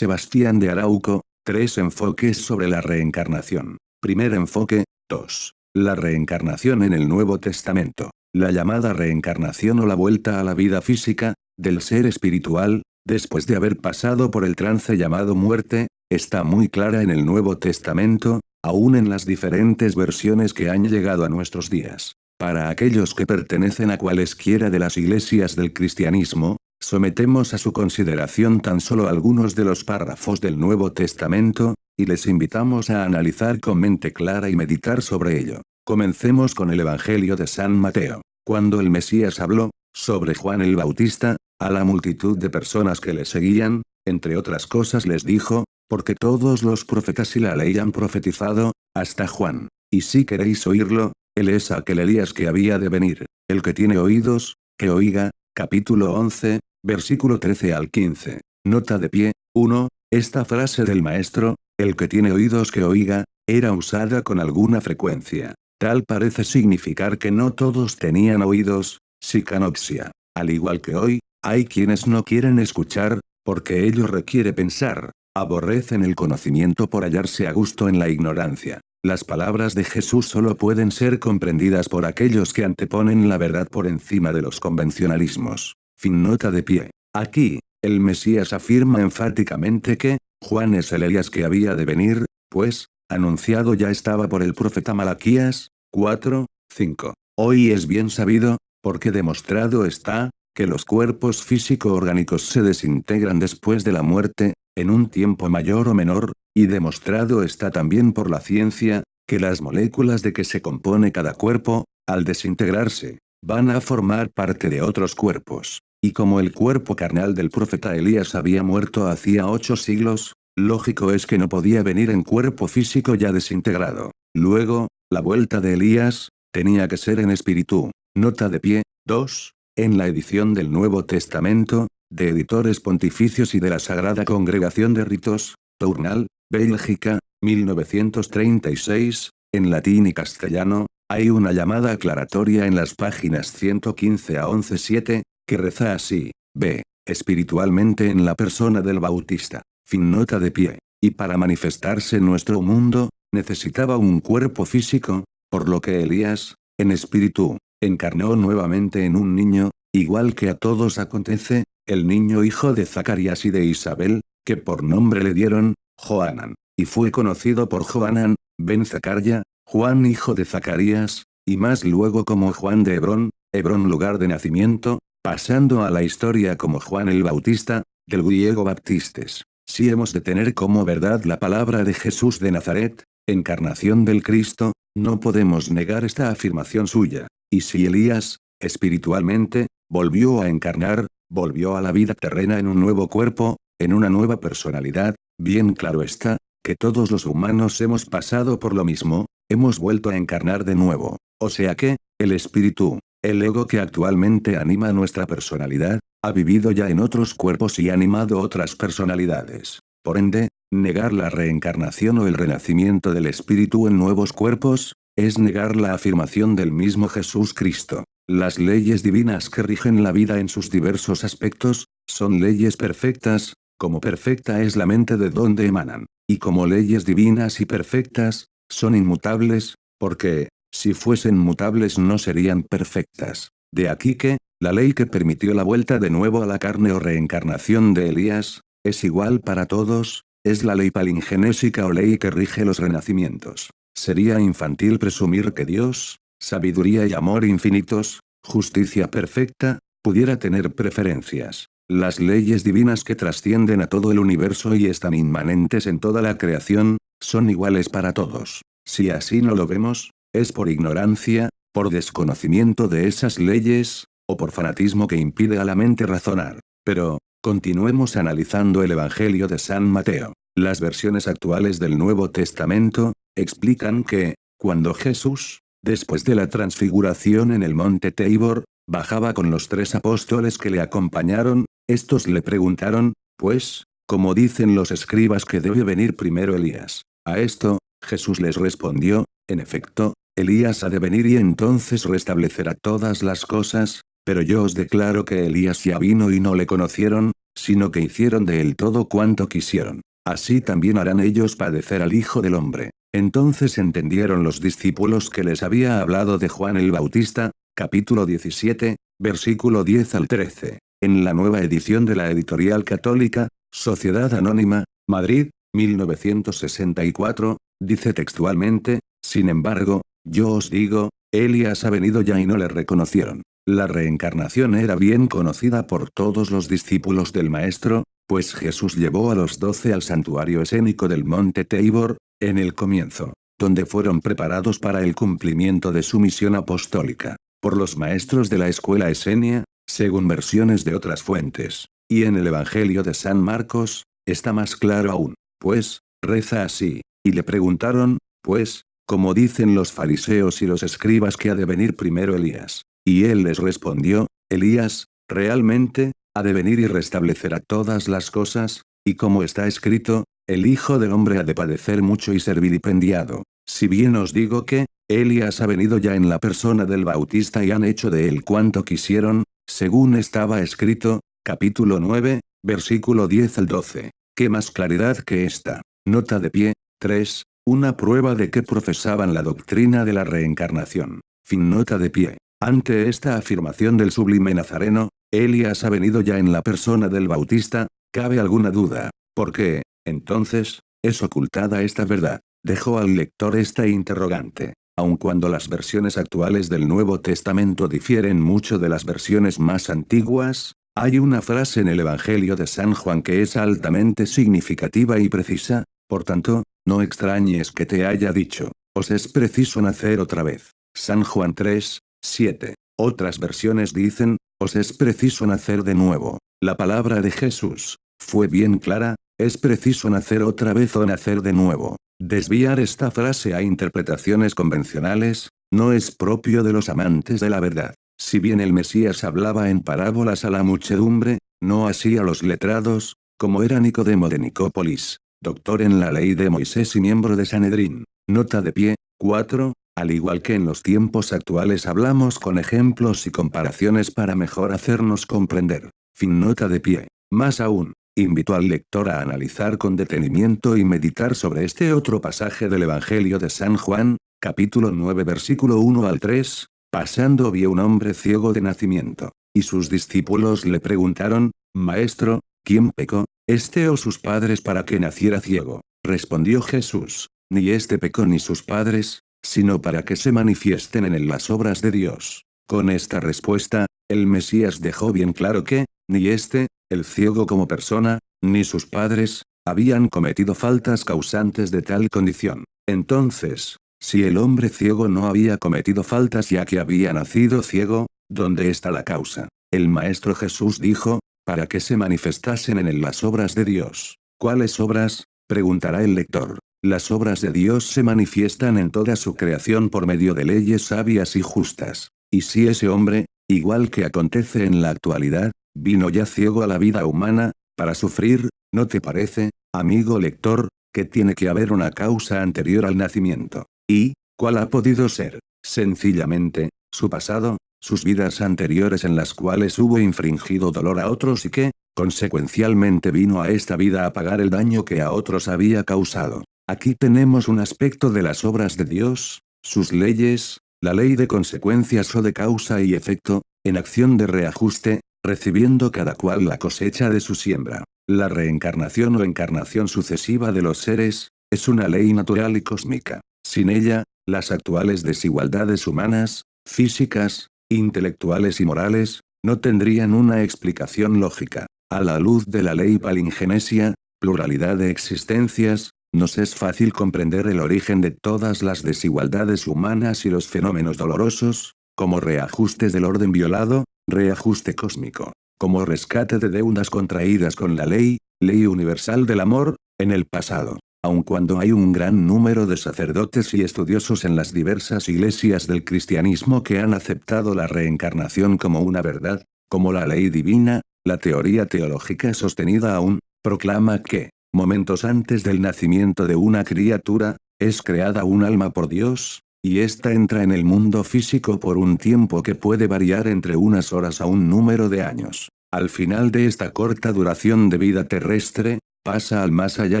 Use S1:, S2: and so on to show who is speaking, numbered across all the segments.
S1: Sebastián de Arauco, tres enfoques sobre la reencarnación. Primer enfoque, 2. La reencarnación en el Nuevo Testamento. La llamada reencarnación o la vuelta a la vida física, del ser espiritual, después de haber pasado por el trance llamado muerte, está muy clara en el Nuevo Testamento, aún en las diferentes versiones que han llegado a nuestros días. Para aquellos que pertenecen a cualesquiera de las iglesias del cristianismo, sometemos a su consideración tan solo algunos de los párrafos del Nuevo Testamento, y les invitamos a analizar con mente clara y meditar sobre ello. Comencemos con el Evangelio de San Mateo. Cuando el Mesías habló, sobre Juan el Bautista, a la multitud de personas que le seguían, entre otras cosas les dijo, porque todos los profetas y la ley han profetizado, hasta Juan. Y si queréis oírlo, él es aquel Elías que había de venir. El que tiene oídos, que oiga. Capítulo 11, versículo 13 al 15. Nota de pie. 1. Esta frase del maestro, el que tiene oídos que oiga, era usada con alguna frecuencia. Tal parece significar que no todos tenían oídos, sicanopsia. Al igual que hoy, hay quienes no quieren escuchar, porque ello requiere pensar. Aborrecen el conocimiento por hallarse a gusto en la ignorancia. Las palabras de Jesús solo pueden ser comprendidas por aquellos que anteponen la verdad por encima de los convencionalismos. Fin nota de pie. Aquí, el Mesías afirma enfáticamente que, Juan es el Elías que había de venir, pues, anunciado ya estaba por el profeta Malaquías, 4, 5. Hoy es bien sabido, porque demostrado está, que los cuerpos físico-orgánicos se desintegran después de la muerte, en un tiempo mayor o menor, y demostrado está también por la ciencia, que las moléculas de que se compone cada cuerpo, al desintegrarse, van a formar parte de otros cuerpos. Y como el cuerpo carnal del profeta Elías había muerto hacía ocho siglos, lógico es que no podía venir en cuerpo físico ya desintegrado. Luego, la vuelta de Elías, tenía que ser en espíritu. Nota de pie, 2. En la edición del Nuevo Testamento, de Editores Pontificios y de la Sagrada Congregación de Ritos, Tournal, Bélgica, 1936, en latín y castellano, hay una llamada aclaratoria en las páginas 115 a 11.7, que reza así, B. Espiritualmente en la persona del Bautista. Fin nota de pie. Y para manifestarse nuestro mundo, necesitaba un cuerpo físico, por lo que Elías, en espíritu, encarnó nuevamente en un niño, igual que a todos acontece, el niño hijo de Zacarías y de Isabel, que por nombre le dieron, Joanan, y fue conocido por Joanan, ben Zacaria, Juan hijo de Zacarías, y más luego como Juan de Hebrón, Hebrón lugar de nacimiento, pasando a la historia como Juan el Bautista, del griego baptistes. Si hemos de tener como verdad la palabra de Jesús de Nazaret, encarnación del Cristo, no podemos negar esta afirmación suya. Y si Elías, espiritualmente, volvió a encarnar, volvió a la vida terrena en un nuevo cuerpo, en una nueva personalidad, bien claro está, que todos los humanos hemos pasado por lo mismo, hemos vuelto a encarnar de nuevo. O sea que, el espíritu, el ego que actualmente anima nuestra personalidad, ha vivido ya en otros cuerpos y animado otras personalidades. Por ende, negar la reencarnación o el renacimiento del espíritu en nuevos cuerpos, es negar la afirmación del mismo Jesús Cristo. Las leyes divinas que rigen la vida en sus diversos aspectos, son leyes perfectas, como perfecta es la mente de donde emanan, y como leyes divinas y perfectas, son inmutables, porque, si fuesen mutables no serían perfectas. De aquí que, la ley que permitió la vuelta de nuevo a la carne o reencarnación de Elías, es igual para todos, es la ley palingenésica o ley que rige los renacimientos. Sería infantil presumir que Dios, sabiduría y amor infinitos, justicia perfecta, pudiera tener preferencias. Las leyes divinas que trascienden a todo el universo y están inmanentes en toda la creación, son iguales para todos. Si así no lo vemos, es por ignorancia, por desconocimiento de esas leyes, o por fanatismo que impide a la mente razonar. Pero, continuemos analizando el Evangelio de San Mateo. Las versiones actuales del Nuevo Testamento, explican que, cuando Jesús, después de la transfiguración en el monte Tabor, bajaba con los tres apóstoles que le acompañaron, estos le preguntaron, pues, como dicen los escribas que debe venir primero Elías. A esto, Jesús les respondió, en efecto, Elías ha de venir y entonces restablecerá todas las cosas, pero yo os declaro que Elías ya vino y no le conocieron, sino que hicieron de él todo cuanto quisieron. Así también harán ellos padecer al Hijo del Hombre. Entonces entendieron los discípulos que les había hablado de Juan el Bautista, capítulo 17, versículo 10 al 13. En la nueva edición de la editorial católica, Sociedad Anónima, Madrid, 1964, dice textualmente, sin embargo, yo os digo, Elías ha venido ya y no le reconocieron. La reencarnación era bien conocida por todos los discípulos del Maestro, pues Jesús llevó a los doce al santuario escénico del monte Tabor, en el comienzo, donde fueron preparados para el cumplimiento de su misión apostólica, por los maestros de la escuela esenia, según versiones de otras fuentes, y en el Evangelio de San Marcos, está más claro aún, pues, reza así, y le preguntaron, pues, como dicen los fariseos y los escribas que ha de venir primero Elías. Y él les respondió, Elías, realmente, ha de venir y restablecerá todas las cosas, y como está escrito, el Hijo del Hombre ha de padecer mucho y ser vilipendiado. Si bien os digo que, Elías ha venido ya en la persona del Bautista y han hecho de él cuanto quisieron, según estaba escrito, capítulo 9, versículo 10 al 12. ¿Qué más claridad que esta? Nota de pie, 3. Una prueba de que profesaban la doctrina de la reencarnación. Fin nota de pie. Ante esta afirmación del sublime Nazareno, Elías ha venido ya en la persona del Bautista, ¿cabe alguna duda? ¿Por qué, entonces, es ocultada esta verdad? Dejó al lector esta interrogante. Aun cuando las versiones actuales del Nuevo Testamento difieren mucho de las versiones más antiguas, hay una frase en el Evangelio de San Juan que es altamente significativa y precisa, por tanto, no extrañes que te haya dicho, os es preciso nacer otra vez. San Juan 3, 7. Otras versiones dicen, os es preciso nacer de nuevo. La palabra de Jesús, fue bien clara, es preciso nacer otra vez o nacer de nuevo. Desviar esta frase a interpretaciones convencionales, no es propio de los amantes de la verdad. Si bien el Mesías hablaba en parábolas a la muchedumbre, no así a los letrados, como era Nicodemo de Nicópolis doctor en la ley de Moisés y miembro de Sanedrín. Nota de pie, 4. Al igual que en los tiempos actuales hablamos con ejemplos y comparaciones para mejor hacernos comprender. Fin nota de pie. Más aún, invito al lector a analizar con detenimiento y meditar sobre este otro pasaje del Evangelio de San Juan, capítulo 9 versículo 1 al 3, pasando vio un hombre ciego de nacimiento, y sus discípulos le preguntaron, Maestro, ¿quién pecó, este o sus padres para que naciera ciego. Respondió Jesús, ni este pecó ni sus padres, sino para que se manifiesten en él las obras de Dios. Con esta respuesta, el Mesías dejó bien claro que, ni este, el ciego como persona, ni sus padres, habían cometido faltas causantes de tal condición. Entonces, si el hombre ciego no había cometido faltas ya que había nacido ciego, ¿dónde está la causa? El Maestro Jesús dijo, para que se manifestasen en él las obras de Dios. ¿Cuáles obras? preguntará el lector. Las obras de Dios se manifiestan en toda su creación por medio de leyes sabias y justas. Y si ese hombre, igual que acontece en la actualidad, vino ya ciego a la vida humana, para sufrir, ¿no te parece, amigo lector, que tiene que haber una causa anterior al nacimiento? ¿Y, cuál ha podido ser? Sencillamente, su pasado, sus vidas anteriores en las cuales hubo infringido dolor a otros y que, consecuencialmente vino a esta vida a pagar el daño que a otros había causado. Aquí tenemos un aspecto de las obras de Dios, sus leyes, la ley de consecuencias o de causa y efecto, en acción de reajuste, recibiendo cada cual la cosecha de su siembra. La reencarnación o encarnación sucesiva de los seres, es una ley natural y cósmica. Sin ella, las actuales desigualdades humanas, físicas, intelectuales y morales, no tendrían una explicación lógica. A la luz de la ley palingenesia, pluralidad de existencias, nos es fácil comprender el origen de todas las desigualdades humanas y los fenómenos dolorosos, como reajustes del orden violado, reajuste cósmico, como rescate de deudas contraídas con la ley, ley universal del amor, en el pasado aun cuando hay un gran número de sacerdotes y estudiosos en las diversas iglesias del cristianismo que han aceptado la reencarnación como una verdad, como la ley divina, la teoría teológica sostenida aún, proclama que, momentos antes del nacimiento de una criatura, es creada un alma por Dios, y ésta entra en el mundo físico por un tiempo que puede variar entre unas horas a un número de años. al final de esta corta duración de vida terrestre, pasa al más allá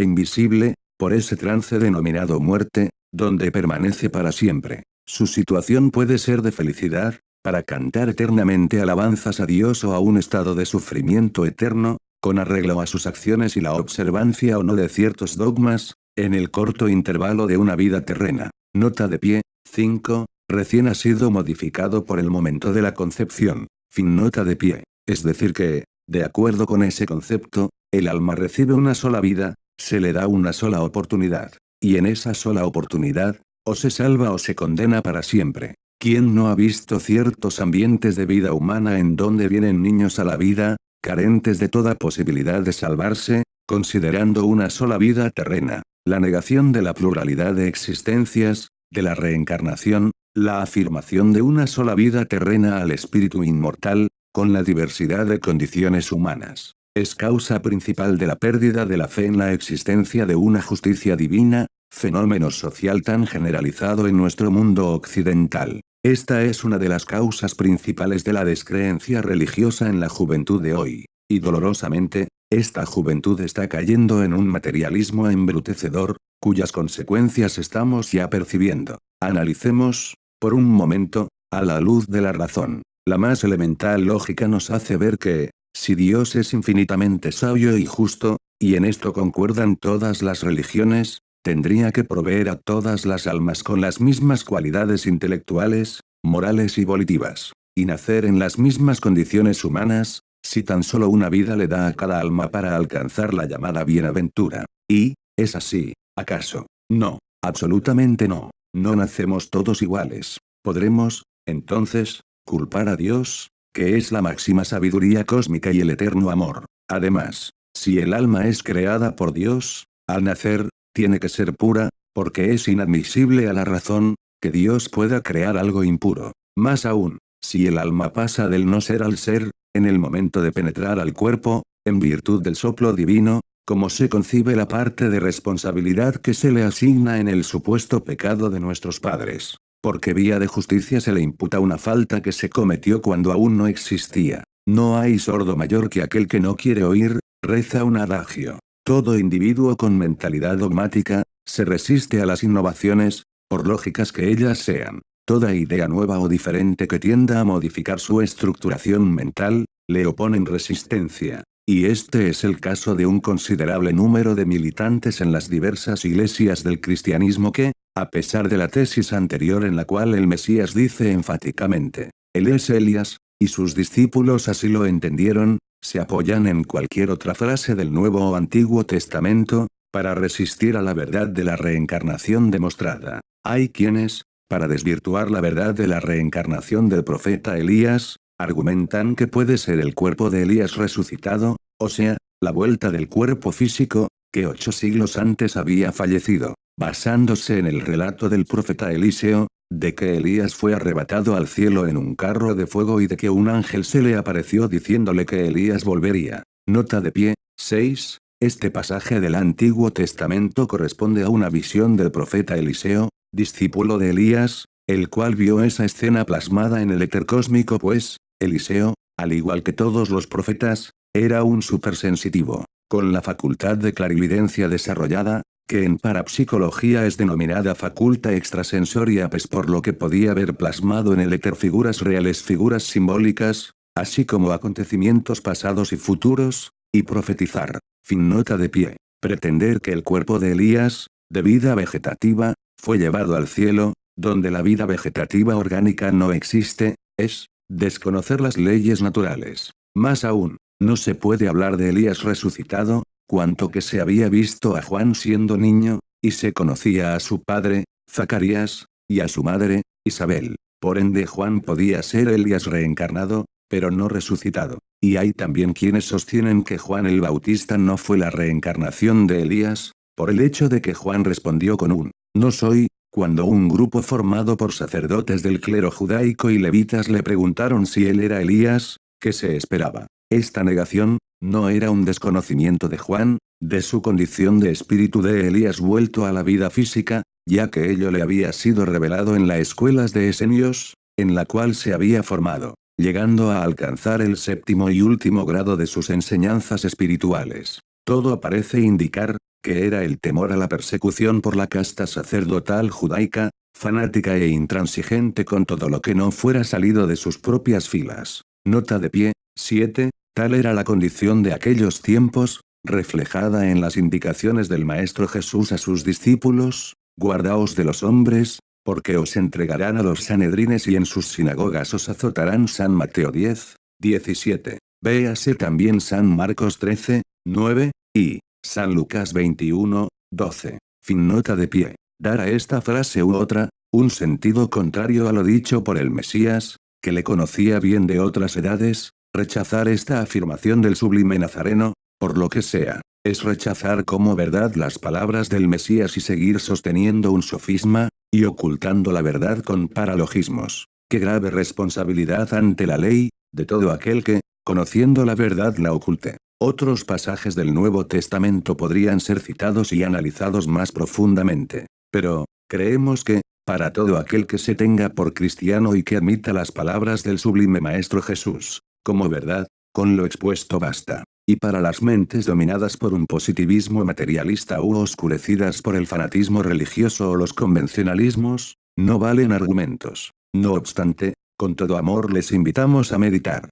S1: invisible, por ese trance denominado muerte, donde permanece para siempre. Su situación puede ser de felicidad, para cantar eternamente alabanzas a Dios o a un estado de sufrimiento eterno, con arreglo a sus acciones y la observancia o no de ciertos dogmas, en el corto intervalo de una vida terrena. Nota de pie, 5, recién ha sido modificado por el momento de la concepción. Fin nota de pie. Es decir que, de acuerdo con ese concepto, el alma recibe una sola vida, se le da una sola oportunidad. Y en esa sola oportunidad, o se salva o se condena para siempre. ¿Quién no ha visto ciertos ambientes de vida humana en donde vienen niños a la vida, carentes de toda posibilidad de salvarse, considerando una sola vida terrena? La negación de la pluralidad de existencias, de la reencarnación, la afirmación de una sola vida terrena al espíritu inmortal, con la diversidad de condiciones humanas. Es causa principal de la pérdida de la fe en la existencia de una justicia divina, fenómeno social tan generalizado en nuestro mundo occidental. Esta es una de las causas principales de la descreencia religiosa en la juventud de hoy. Y dolorosamente, esta juventud está cayendo en un materialismo embrutecedor, cuyas consecuencias estamos ya percibiendo. Analicemos, por un momento, a la luz de la razón. La más elemental lógica nos hace ver que, si Dios es infinitamente sabio y justo, y en esto concuerdan todas las religiones, tendría que proveer a todas las almas con las mismas cualidades intelectuales, morales y volitivas, y nacer en las mismas condiciones humanas, si tan solo una vida le da a cada alma para alcanzar la llamada bienaventura. Y, ¿es así, acaso? No, absolutamente no. No nacemos todos iguales. Podremos, entonces, culpar a Dios, que es la máxima sabiduría cósmica y el eterno amor. Además, si el alma es creada por Dios, al nacer, tiene que ser pura, porque es inadmisible a la razón, que Dios pueda crear algo impuro. Más aún, si el alma pasa del no ser al ser, en el momento de penetrar al cuerpo, en virtud del soplo divino, como se concibe la parte de responsabilidad que se le asigna en el supuesto pecado de nuestros padres porque vía de justicia se le imputa una falta que se cometió cuando aún no existía. No hay sordo mayor que aquel que no quiere oír, reza un adagio. Todo individuo con mentalidad dogmática, se resiste a las innovaciones, por lógicas que ellas sean. Toda idea nueva o diferente que tienda a modificar su estructuración mental, le oponen resistencia. Y este es el caso de un considerable número de militantes en las diversas iglesias del cristianismo que, a pesar de la tesis anterior en la cual el Mesías dice enfáticamente, Él es Elías, y sus discípulos así lo entendieron, se apoyan en cualquier otra frase del Nuevo o Antiguo Testamento, para resistir a la verdad de la reencarnación demostrada. Hay quienes, para desvirtuar la verdad de la reencarnación del profeta Elías, argumentan que puede ser el cuerpo de Elías resucitado, o sea, la vuelta del cuerpo físico, que ocho siglos antes había fallecido basándose en el relato del profeta Eliseo, de que Elías fue arrebatado al cielo en un carro de fuego y de que un ángel se le apareció diciéndole que Elías volvería. Nota de pie, 6. Este pasaje del Antiguo Testamento corresponde a una visión del profeta Eliseo, discípulo de Elías, el cual vio esa escena plasmada en el éter cósmico pues, Eliseo, al igual que todos los profetas, era un supersensitivo, con la facultad de clarividencia desarrollada, que en parapsicología es denominada faculta extrasensoria pues por lo que podía ver plasmado en el éter figuras reales figuras simbólicas, así como acontecimientos pasados y futuros, y profetizar. Fin nota de pie. Pretender que el cuerpo de Elías, de vida vegetativa, fue llevado al cielo, donde la vida vegetativa orgánica no existe, es, desconocer las leyes naturales. Más aún, no se puede hablar de Elías resucitado, cuanto que se había visto a Juan siendo niño, y se conocía a su padre, Zacarías, y a su madre, Isabel. Por ende Juan podía ser Elías reencarnado, pero no resucitado. Y hay también quienes sostienen que Juan el Bautista no fue la reencarnación de Elías, por el hecho de que Juan respondió con un, no soy, cuando un grupo formado por sacerdotes del clero judaico y levitas le preguntaron si él era Elías, ¿qué se esperaba? Esta negación, no era un desconocimiento de Juan, de su condición de espíritu de Elías vuelto a la vida física, ya que ello le había sido revelado en las escuelas de Esenios, en la cual se había formado. llegando a alcanzar el séptimo y último grado de sus enseñanzas espirituales. Todo parece indicar, que era el temor a la persecución por la casta sacerdotal judaica, fanática e intransigente con todo lo que no fuera salido de sus propias filas. Nota de pie, 7, tal era la condición de aquellos tiempos, reflejada en las indicaciones del Maestro Jesús a sus discípulos, guardaos de los hombres, porque os entregarán a los sanedrines y en sus sinagogas os azotarán San Mateo 10, 17. Véase también San Marcos 13, 9, y San Lucas 21, 12. Fin nota de pie. Dar a esta frase u otra, un sentido contrario a lo dicho por el Mesías, que le conocía bien de otras edades, rechazar esta afirmación del sublime Nazareno, por lo que sea, es rechazar como verdad las palabras del Mesías y seguir sosteniendo un sofisma, y ocultando la verdad con paralogismos. Qué grave responsabilidad ante la ley, de todo aquel que, conociendo la verdad la oculte. Otros pasajes del Nuevo Testamento podrían ser citados y analizados más profundamente. Pero, creemos que, para todo aquel que se tenga por cristiano y que admita las palabras del sublime Maestro Jesús, como verdad, con lo expuesto basta. Y para las mentes dominadas por un positivismo materialista u oscurecidas por el fanatismo religioso o los convencionalismos, no valen argumentos. No obstante, con todo amor les invitamos a meditar.